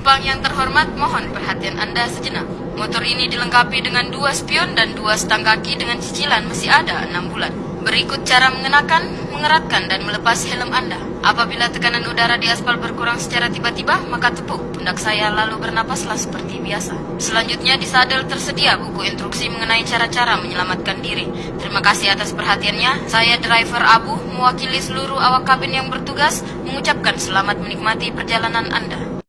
Penumpang yang terhormat, mohon perhatian Anda sejenak. Motor ini dilengkapi dengan dua spion dan dua stang kaki dengan cicilan masih ada enam bulan. Berikut cara mengenakan, mengeratkan, dan melepas helm Anda. Apabila tekanan udara di aspal berkurang secara tiba-tiba, maka tepuk pundak saya lalu bernapaslah seperti biasa. Selanjutnya di sadel tersedia buku instruksi mengenai cara-cara menyelamatkan diri. Terima kasih atas perhatiannya. Saya driver Abu, mewakili seluruh awak kabin yang bertugas, mengucapkan selamat menikmati perjalanan Anda.